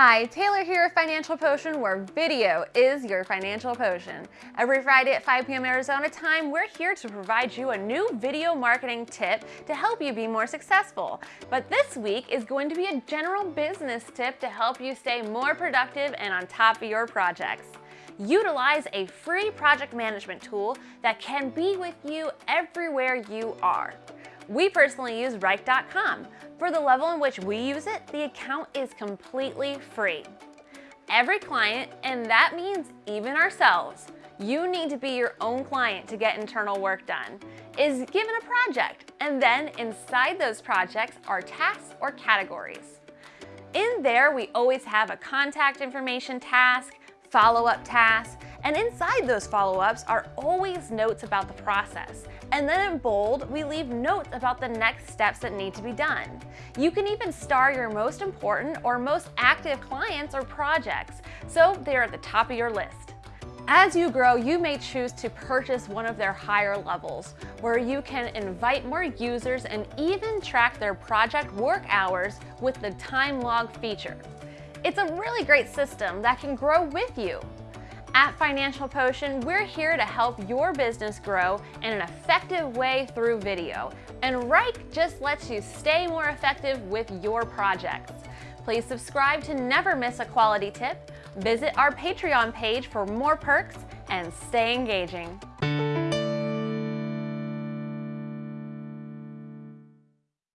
Hi, Taylor here at Financial Potion, where video is your financial potion. Every Friday at 5 p.m. Arizona time, we're here to provide you a new video marketing tip to help you be more successful. But this week is going to be a general business tip to help you stay more productive and on top of your projects. Utilize a free project management tool that can be with you everywhere you are. We personally use Wrike.com. For the level in which we use it, the account is completely free. Every client, and that means even ourselves, you need to be your own client to get internal work done, is given a project, and then inside those projects are tasks or categories. In there, we always have a contact information task, follow-up tasks, and inside those follow-ups are always notes about the process. And then in bold, we leave notes about the next steps that need to be done. You can even star your most important or most active clients or projects, so they're at the top of your list. As you grow, you may choose to purchase one of their higher levels, where you can invite more users and even track their project work hours with the time log feature. It's a really great system that can grow with you. At Financial Potion, we're here to help your business grow in an effective way through video. And Wrike just lets you stay more effective with your projects. Please subscribe to never miss a quality tip, visit our Patreon page for more perks, and stay engaging.